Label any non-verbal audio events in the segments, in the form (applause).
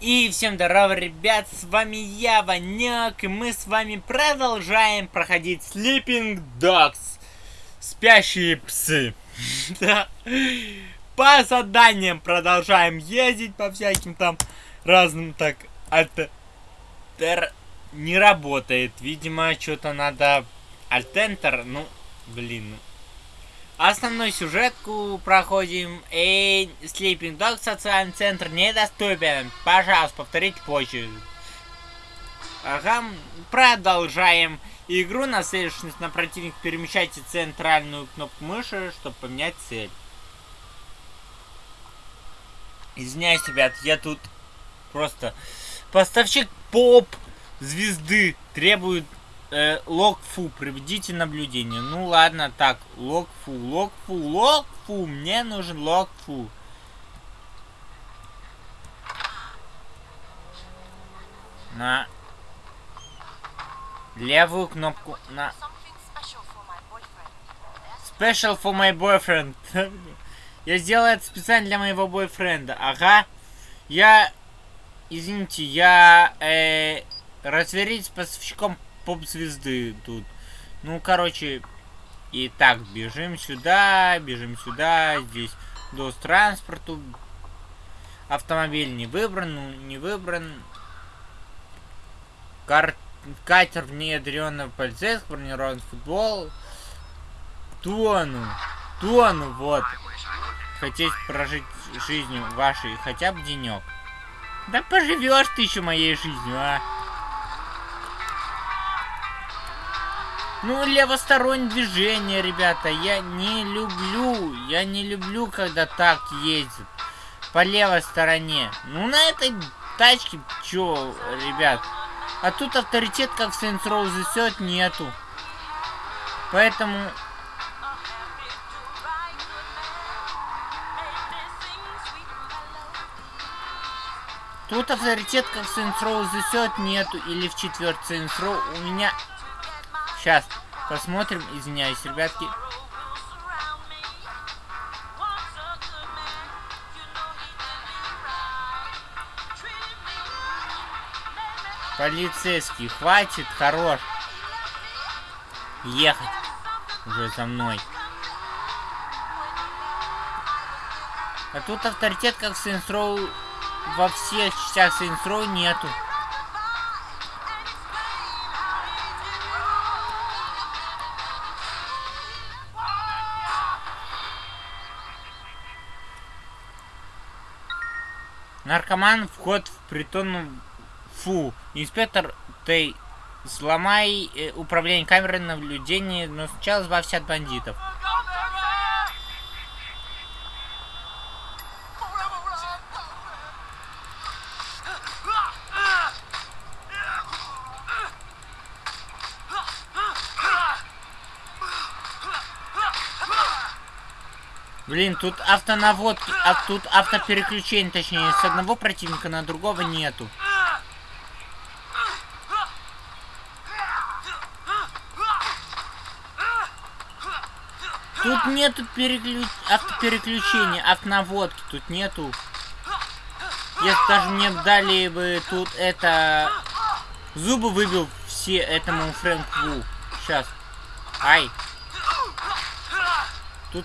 И всем здорово, ребят, с вами я, Ваняк, и мы с вами продолжаем проходить Sleeping Dogs. Спящие псы. (laughs) Да. По заданиям продолжаем ездить по всяким там разным, так, это не работает. Видимо, что-то надо... Альтентер, ну, блин, Основную сюжетку проходим. Эй, Sleeping Dog, социальный центр недоступен. Пожалуйста, повторите позже. Ага, продолжаем игру. Нацелившись на противник, перемещайте центральную кнопку мыши, чтобы поменять цель. Извиняюсь, ребят, я тут просто... Поставщик поп звезды требует э, логфу, проведите наблюдение. Ну ладно, так, логфу, логфу, логфу, мне нужен логфу. На левую кнопку на Special for my boyfriend. (laughs) я сделал это специально для моего бойфренда. Ага. Я... Извините, я... Э, разверить с поставщиком поп-звезды тут. Ну, короче, и так, бежим сюда, бежим сюда, здесь до транспорту. Автомобиль не выбран, ну, не выбран. Кар... Катер внедренный полицейский, бронированный футбол. Тону, тону, вот. Хотеть прожить жизнью вашей хотя бы денек. Да поживешь ты еще моей жизнью, а? Ну, левостороннее движение, ребята. Я не люблю. Я не люблю, когда так ездят. По левой стороне. Ну, на этой тачке, чё, ребят. А тут авторитет, как в Saints Row засет, нету. Поэтому... Тут авторитет, как в Saints Row засет, нету. Или в четвертый Saints Row у меня Сейчас посмотрим. Извиняюсь, ребятки. Полицейский, хватит, хорош. Ехать уже за мной. А тут авторитет, как Saints Row, во всех частях Saints Row нету. Наркоман, вход в притон... Фу. Инспектор Тей, сломай э, управление камерой наблюдения, но сначала избавься от бандитов. Блин, тут автонаводки, а тут автопереключение, точнее, с одного противника на другого нету. Тут нету переключ... автопереключения, автонаводки, тут нету. Если даже мне дали бы тут это... Зубы выбил все этому Фрэнку. Сейчас. Ай. Тут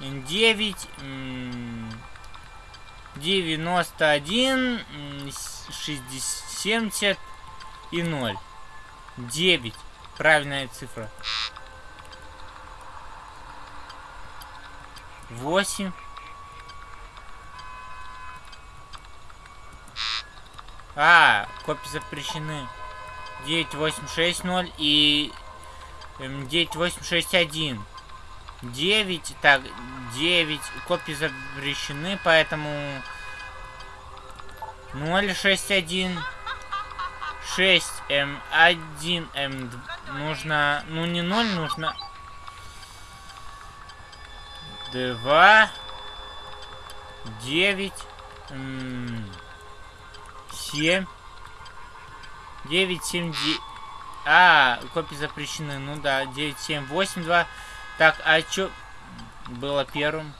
9, 91, 60, 70 и 0. 9. Правильная цифра. 8. А, копии запрещены. 9860 и 9861. 9, так, 9 копии запрещены, поэтому 0, 6, 1. 6, М, 1, М. Нужно... Ну, не 0, нужно... 2, 9, 7, 9, 7, 9... А, копии запрещены. Ну да, 9, 7, 8, 2. Так, а чё было первым?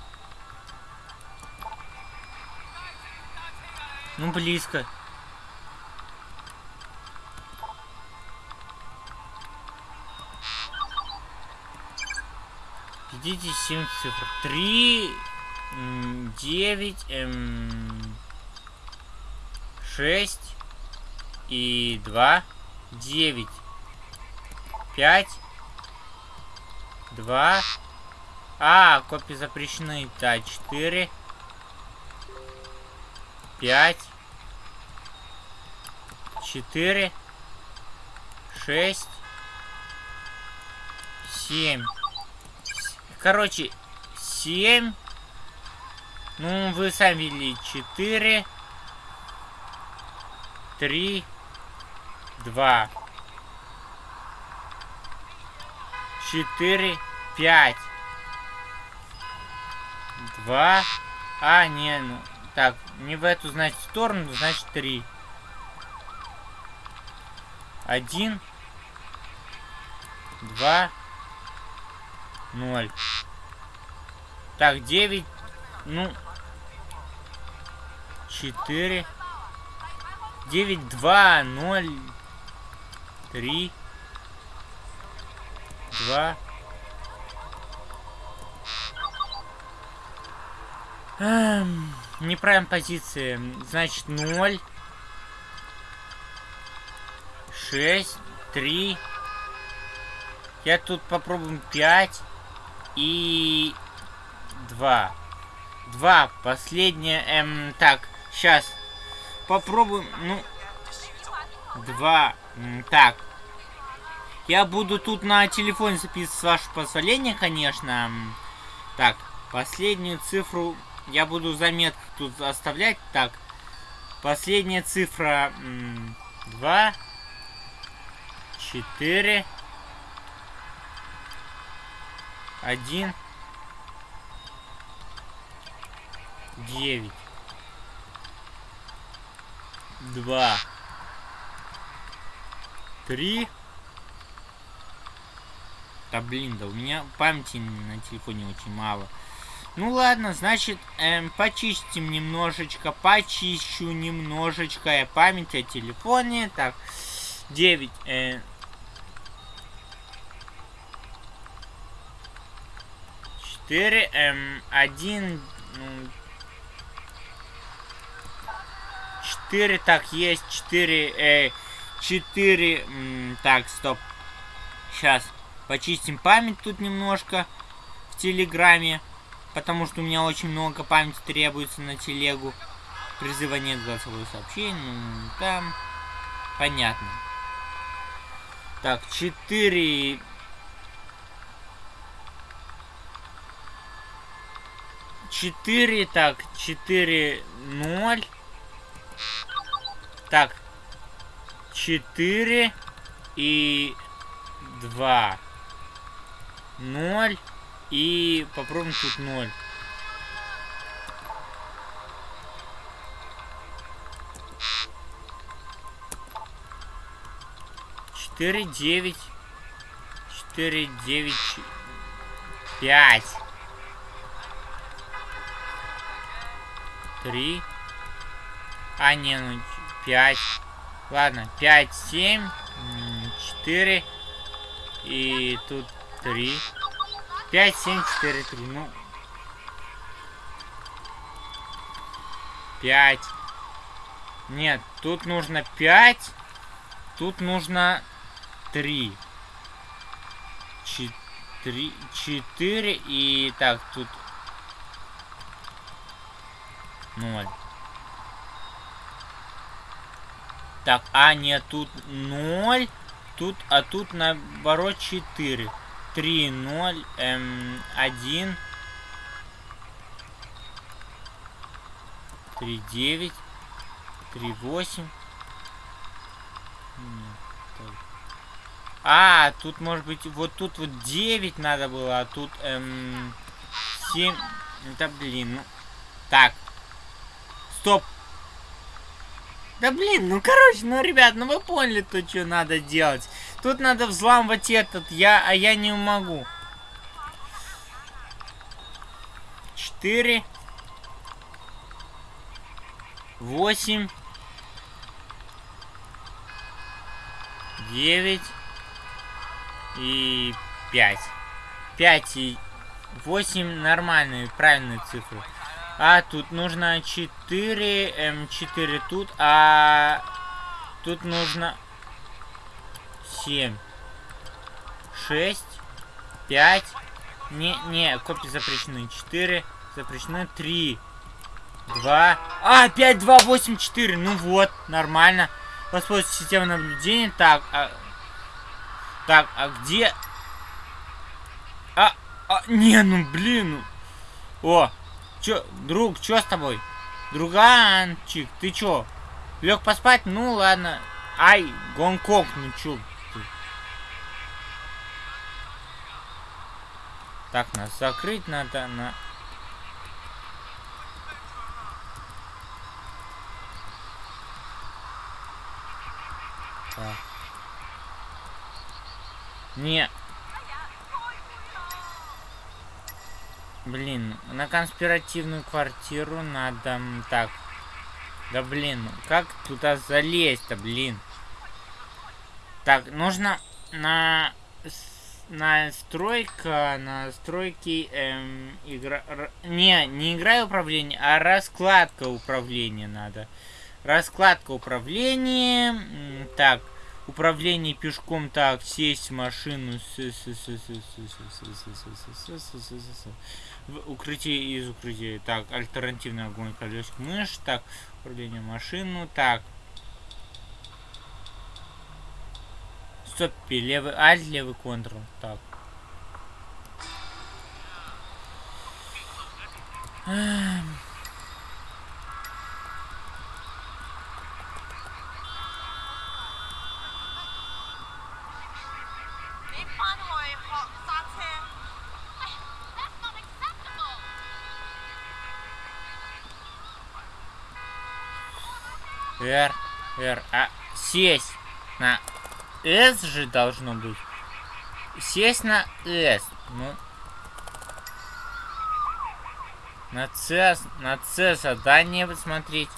Ну, близко. Видите, 7 цифр. 3, 9, эм, 6 и 2, 9, 5, 2, а, копии запрещены, да, 4, 5, 4, 6, 7. Короче, 7. Ну, вы сами видели. 4, 3, 2, 4, 5, 2. А, не, ну, так, не в эту, значит, сторону, значит, 3. 1, 2, 0. Так, 9, ну, 4, 9, 2, 0, 3, 2, Эм, неправильная позиция. Значит, 0. 6, 3. Я тут попробуем 5 и 2. 2. Последнее. Эм, так, сейчас. Попробуем. Ну. 2. Так. Я буду тут на телефоне записывать, с вашего позволения, конечно. Так, последнюю цифру я буду заметки тут оставлять. Так, последняя цифра 2, 4, 1, 9, 2, 3. Да блин, да у меня памяти на телефоне очень мало. Ну ладно, значит, эм, почистим немножечко, почищу немножечко я память о телефоне. Так, 9. Э, четыре, эм, один, ну, четыре, так, есть четыре, э, четыре, так, стоп, сейчас, почистим память тут немножко в Телеграме потому что у меня очень много памяти требуется на телегу. Призыва нет голосовое сообщение, ну, там, понятно. Так, 4... Четыре, так, четыре, ноль. Так, четыре и два, ноль. И попробуем тут 0. Четыре, девять. Четыре, девять, пять. Три. А, не, ну, пять. Ладно, пять, семь, четыре. И тут три. 5, 7, 4, 3. Ну. 5. Нет, тут нужно 5. Тут нужно 3. 4, 4 и так, тут 0. Так, а нет, тут 0. Тут, а тут наоборот 4. 3, 0, М, 1, 3, 9, 3, 8. А, тут может быть, вот тут вот 9 надо было, а тут эм, 7. Да блин, ну. Так. Стоп. Да блин, ну короче, ну ребят, ну вы поняли то, что надо делать. Тут надо взламывать этот, я, а я не могу. 4. 8. 9 и 5. 5 и 8 нормальные, правильные цифры. А тут нужно 4, М4 тут, а тут нужно 7, 6, 5. Не, не, копии запрещены. 4, запрещены 3, 2. А, 5, 2, 8, 4. Ну вот, нормально. Воспользуйтесь системой наблюдения. Так, а... Так, а где... А, а, не, ну блин. Ну. О, чё, друг, чё с тобой? Друганчик, ты чё? Лег поспать? Ну ладно. Ай, Гонконг, ну чё Так, нас закрыть надо на... Так. Не, Блин, на конспиративную квартиру надо... Так. Да блин, как туда залезть-то, блин? Так, нужно на... Настройка, настройки, эм, игра... Не, не игра управления, а раскладка управления надо. Раскладка управления. Так, Управление пешком так, сесть в машину. В укрытие из укрытия. Так, альтернативный огонь колесик мышь. Так, управление машину. Так. Стоп, левый альт, левый контрол. Так. Эм. R, R, а сесть на S же должно быть. Сесть на S. Ну. На C, на C задание посмотреть.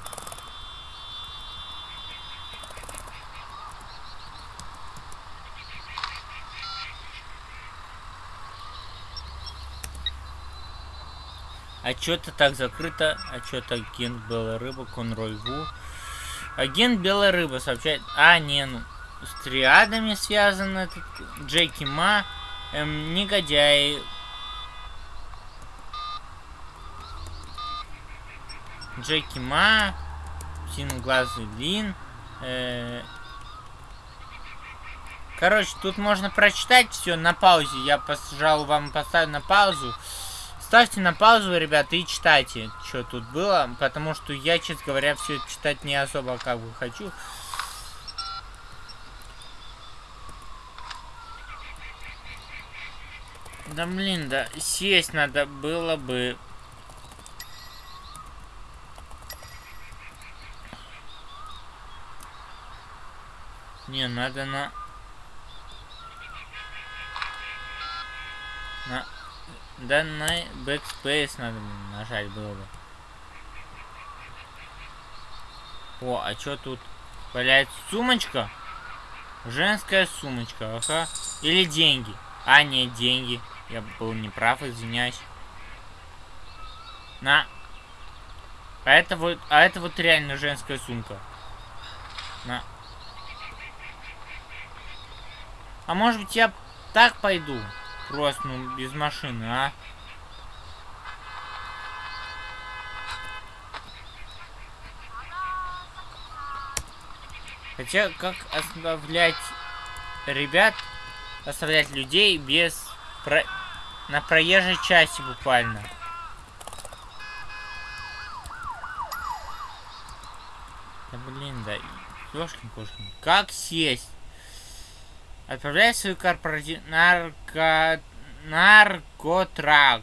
А что-то так закрыто, а что-то агент Белая Рыба, Конрой. Агент Белая Рыба сообщает... А, не, ну... С триадами связан этот... Джеки Ма. Эм, негодяи. Джеки Ма. Синоглазый Лин. Э Короче, тут можно прочитать все на паузе. Я, пожалуй, вам поставлю на паузу. Ставьте на паузу, ребята, и читайте, что тут было, потому что я, честно говоря, все читать не особо как бы хочу. Да блин, да сесть надо было бы. Не, надо на... На да на backspace надо нажать было бы. О, а что тут? Валяется сумочка? Женская сумочка, ага. Или деньги. А, нет, деньги. Я был неправ, извиняюсь. На. А это вот, а это вот реально женская сумка. На. А может быть я так пойду? Просто, ну, без машины, а? Хотя, как оставлять ребят, оставлять людей без... Про... На проезжей части буквально. Да блин. Ёшкин кошкин. Как сесть? Отправляй свой корпоратив... Нарко... Наркотрак.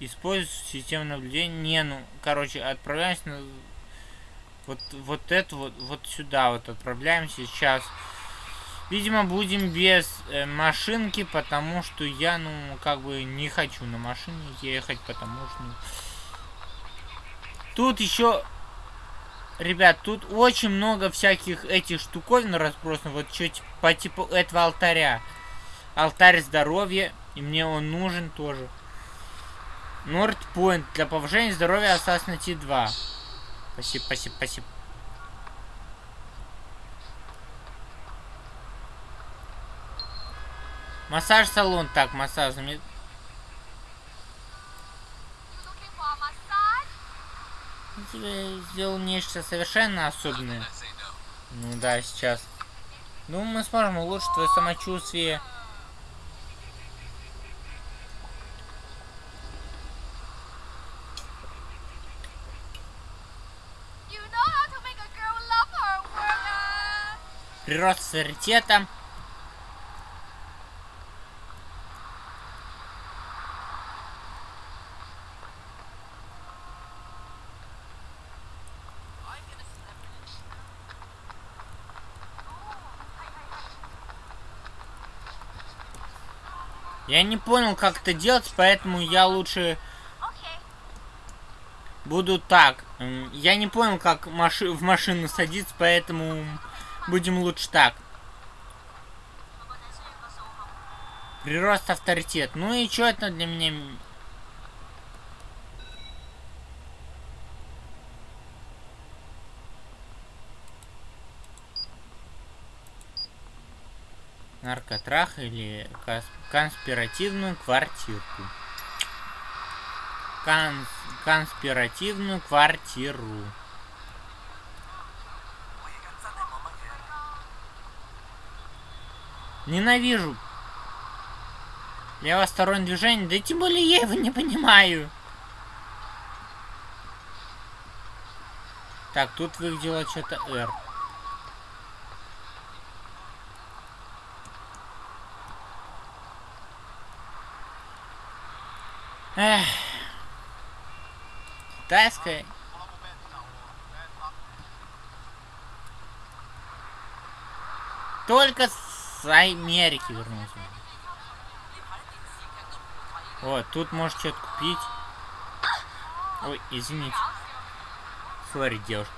Используй систему наблюдения. Не, ну, короче, отправляемся на... Вот, вот это вот, вот сюда вот отправляемся сейчас. Видимо, будем без э, машинки, потому что я, ну, как бы не хочу на машине ехать, потому что... Ну... Тут еще... Ребят, тут очень много всяких этих штуковин разбросано. Вот что по типу этого алтаря. Алтарь здоровья. И мне он нужен тоже. Нордпоинт. Для повышения здоровья Assassin's 2. Спасибо, спасибо, спасибо. Массаж-салон. Так, массаж. Тебе сделал нечто совершенно особенное. Ну да, сейчас. Ну, мы сможем улучшить твое самочувствие. Прирост авторитета. Я не понял, как это делать, поэтому я лучше буду так. Я не понял, как маши в машину садиться, поэтому будем лучше так. Прирост авторитет. Ну и что это для меня наркотрах или конспиративную квартирку. Конс конспиративную квартиру. Ненавижу. Левостороннее движение, да тем более я его не понимаю. Так, тут выглядело что-то R. Эх. Китайская. Только с Америки вернулся. Вот, тут можешь что-то купить. Ой, извините. Сори, девушка.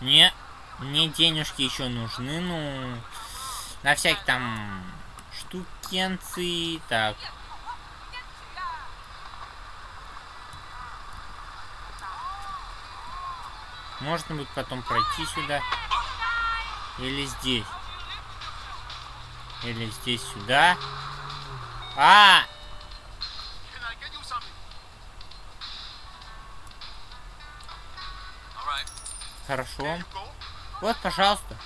Не. Мне денежки еще нужны, ну... На всякие там штукенцы. Так. Можно будет потом пройти сюда. Или здесь. Или здесь сюда. А! Хорошо. Вот, пожалуйста.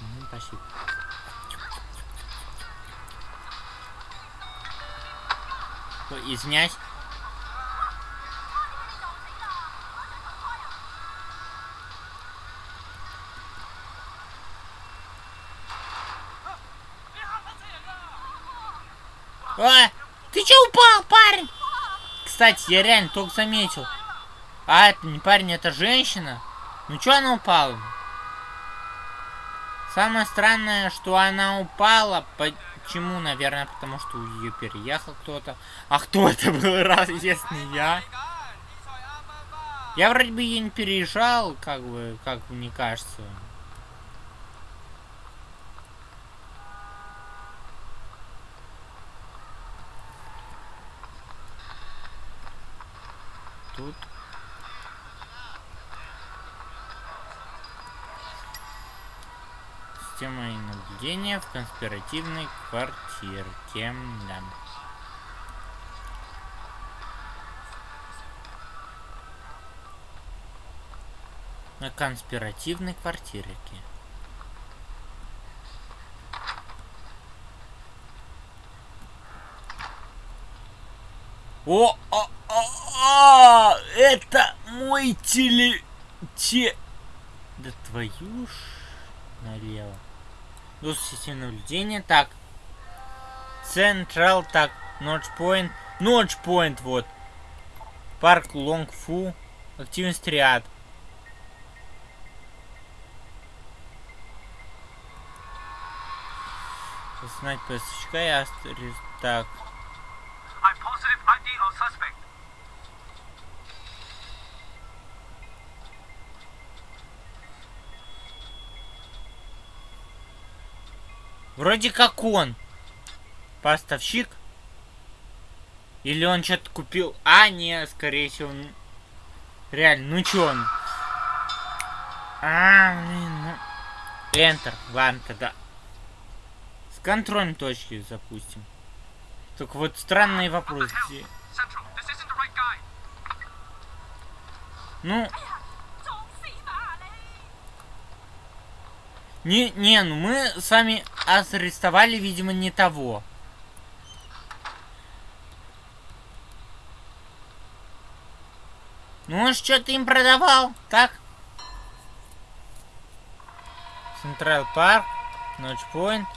Угу, спасибо. Ой, извиняюсь. А, ты че упал, парень? Кстати, я реально только заметил. А, это не парень, это женщина. Ну что она упала? Самое странное, что она упала. Почему? Наверное, потому что ее переехал кто-то. А кто (laughs) это был, раз, если не я? Я вроде бы ее не переезжал, как бы, как мне кажется. системой наблюдения в конспиративной квартирке. Да. На конспиративной квартирке. О, а, а, а, это мой теле... Те... Да твою ж налево. Доступ системы наблюдения, так. Централ, так. Ночпоинт. Ночпоинт, вот. Парк Лонгфу. Активность ряд. Узнать поставщика и астерис. Так. Вроде как он. Поставщик. Или он что-то купил. А, не, скорее всего, он... Реально, ну чё он? А, блин, ну... Enter. Ладно, тогда. С контрольной точки запустим. Только вот странный вопрос. Где... Ну... Не, не, ну мы с вами арестовали, видимо, не того. Ну, он что-то им продавал, так? Central Park, North Point.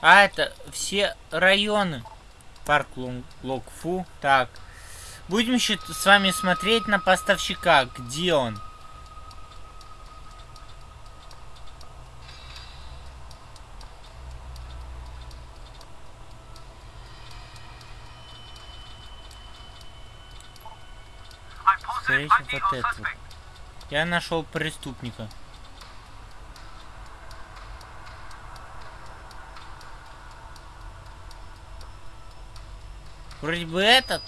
А, это все районы. Парк Локфу. Так. Будем с вами смотреть на поставщика. Где он? Скорее вот это вот. Я нашел преступника. Вроде бы этот.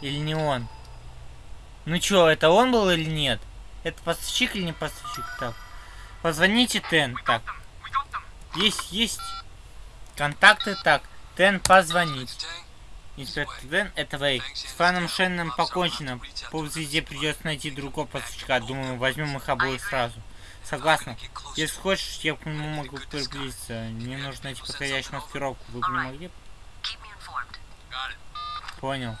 Или не он? Ну чё, это он был или нет? Это поставщик или не поставщик? Так. Позвоните Тен. Так. Есть, есть. Контакты. Так. Тен позвонить. Инспектор это Вейк. С Фаном Шенном покончено. По звезде придется найти другого поставщика. Думаю, возьмем их обоих сразу. Согласна. Если хочешь, я к нему могу приблизиться. Мне нужно найти подходящую маскировку. Вы бы не могли? Понял.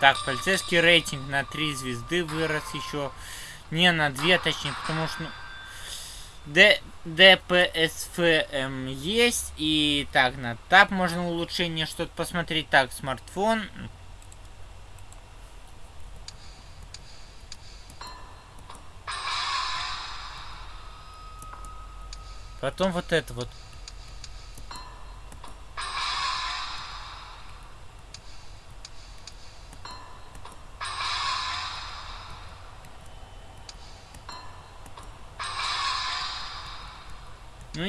Так, полицейский рейтинг на 3 звезды вырос еще. Не, на 2 точнее, потому что... Ну, Д, ДПСФ есть. И так, на тап можно улучшение что-то посмотреть. Так, смартфон. Потом вот это вот.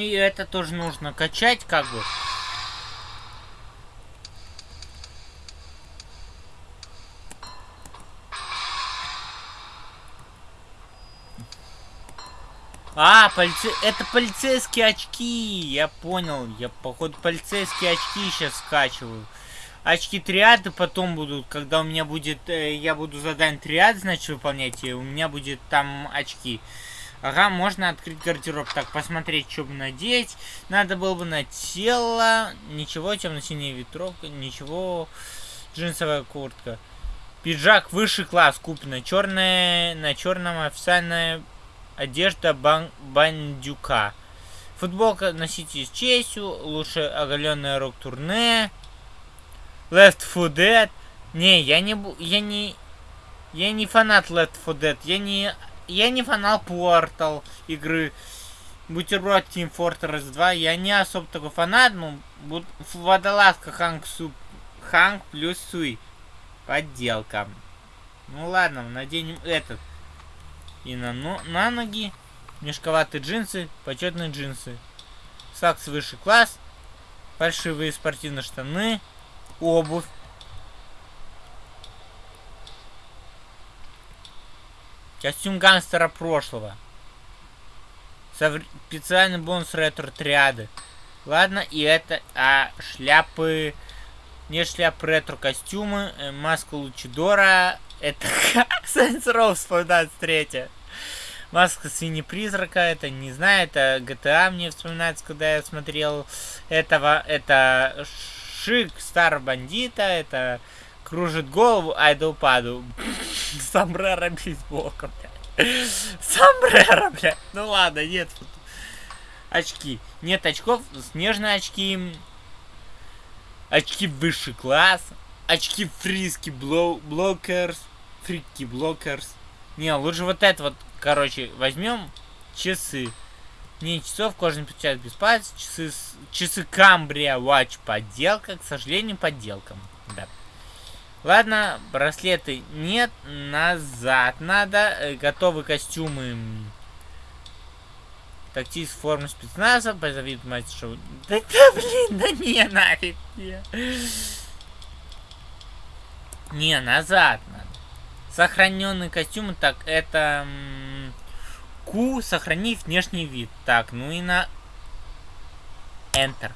И это тоже нужно качать, как бы. А, полице... это полицейские очки. Я понял. Я, походу, полицейские очки сейчас скачиваю. Очки триады потом будут, когда у меня будет... Э, я буду задание триад, значит, выполнять, и у меня будет там очки. Ага, можно открыть гардероб. Так, посмотреть, что бы надеть. Надо было бы на тело. Ничего, темно-синяя ветровка. Ничего. Джинсовая куртка. Пиджак высший класс куплено. Черная, на черном официальная одежда бан бандюка. Футболка носите с честью. Лучше оголенная рок-турне. Left 4 Dead. Не, я не... Я не... Я не фанат Left 4 Dead. Я не я не фанал Portal игры. Бутерброд Team Fortress 2. Я не особо такой фанат, ну, водолазка Ханк Суп. Ханк плюс Суй. Подделка. Ну ладно, наденем этот. И на, ну, на ноги. Мешковатые джинсы, почетные джинсы. Сакс высший класс. Фальшивые спортивные штаны. Обувь. Костюм гангстера прошлого. Специальный бонус ретро-триады. Ладно, и это... А шляпы... Не шляпы ретро-костюмы. Э, маска Лучидора. Это (laughs) Saints Row вспоминает третья. Маска свиньи-призрака, это не знаю, это GTA мне вспоминается, когда я смотрел этого. Это Шик Стар Бандита, это кружит голову, ай да упаду. (laughs) Сомбреро бейсболка, блядь. Сомбреро, блядь. Ну ладно, нет. Очки. Нет очков, снежные очки. Очки высший класс. Очки фриски блокерс. Фрики блокерс. Не, лучше вот это вот, короче, возьмем часы. Не часов, кожаный печать без пальцев, часы, часы Камбрия Watch подделка, к сожалению, подделкам. Да. Ладно, браслеты нет, назад надо, э, готовы костюмы. Тактист формы спецназа, позовит мать шоу. Да, да блин, да не, нафиг. Не, не назад надо. Сохраненные костюмы, так, это... Q, сохранить внешний вид. Так, ну и на... Enter.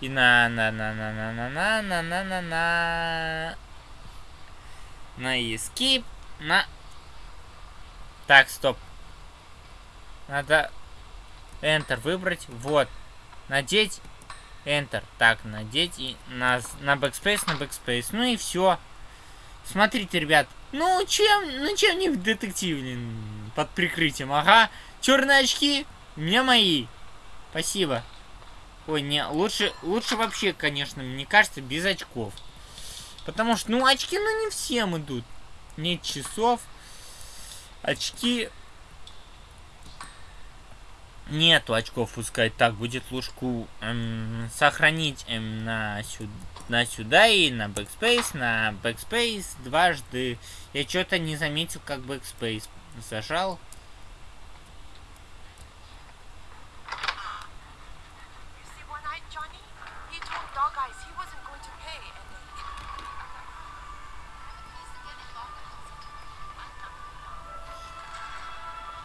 И на на на на на на на на на на на на escape на так стоп надо enter выбрать вот надеть enter так надеть и на на backspace на backspace ну и все Смотрите, ребят. Ну, чем, ну, чем не детектив, под прикрытием. Ага. Черные очки. Меня мои. Спасибо. Ой, не, лучше, лучше вообще, конечно, мне кажется, без очков. Потому что, ну, очки, ну, не всем идут. Нет часов. Очки Нету очков пускай. Так, будет лужку эм, сохранить эм, на, сюда, на сюда и на backspace, на backspace дважды. Я что-то не заметил, как backspace зажал.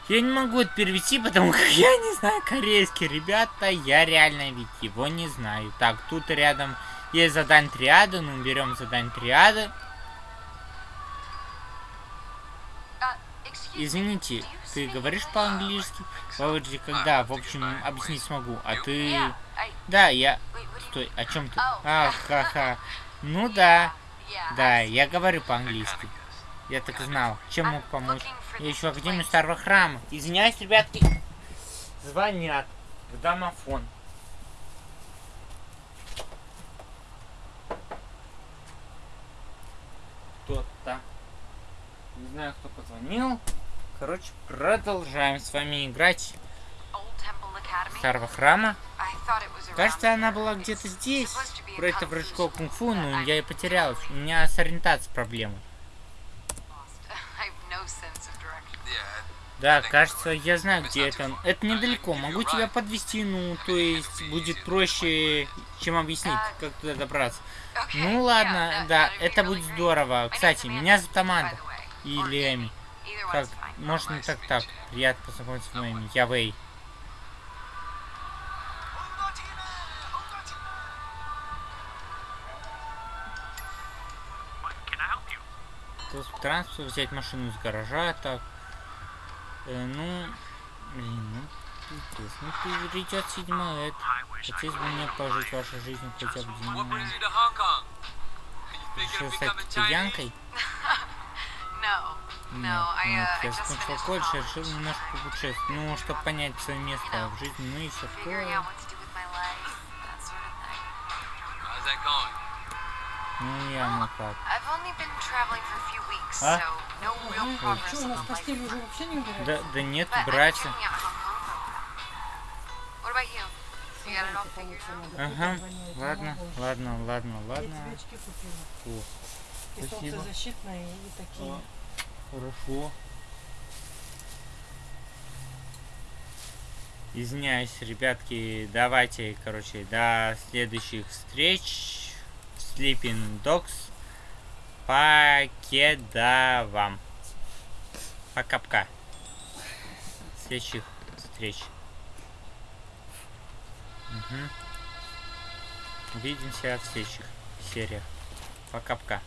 Я не могу это перевести, потому как я не знаю корейский. Ребята, я реально ведь его не знаю. Так, тут рядом есть задание триады. Ну, берем задание триады. Извините, ты говоришь по-английски? Вроде когда, в общем, объяснить смогу. А ты... Да, я... Стой, о чем ты? Ах, ха-ха. (laughs) Ну да. Да, я говорю по-английски. Я так знал. Чем мог помочь? Я ищу Академию Старого Храма. Извиняюсь, ребятки. Звонят в домофон. Кто-то. Не знаю, кто позвонил. Короче, продолжаем с вами играть Старого Храма. Кажется, она была где-то здесь. Про это прыжков кунг-фу, но я и потерялась. У меня с ориентацией проблемы. Да, кажется, я знаю, где это. Это недалеко. Могу тебя подвести, ну, то есть будет проще, чем объяснить, как туда добраться. Ну ладно, да, это будет здорово. Кстати, меня зовут Аманда. Или Эми. Как, можно так так. Приятно познакомиться с моим. Я Вэй. Транспорт, взять машину из гаража, так. Э, ну, блин, ну, пиздец. Ну, придет седьмой лет. Хотелось бы мне пожить вашу жизнь хотя бы день. Решил стать китаянкой? (laughs) Нет, нет, я закончил колледж решил немножко путешествовать. Ну, чтобы понять свое место в жизни, ну и все такое. Ну, я ну как. А? Ой, что, у нас постель уже вообще не убирают? Да, да нет, братья. Ага, ладно, ладно, ладно, ладно. О, спасибо. защитные и такие. Хорошо. Извиняюсь, ребятки, давайте, короче, до следующих встреч. Sleeping Dogs. Покеда вам. Пока-пока. Следующих встреч. Угу. Увидимся в следующих сериях. Пока-пока.